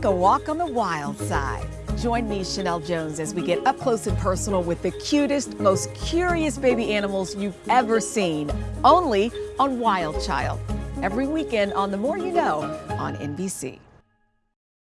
like a walk on the wild side. Join me, Chanel Jones, as we get up close and personal with the cutest, most curious baby animals you've ever seen, only on Wild Child. Every weekend on The More You Know on NBC.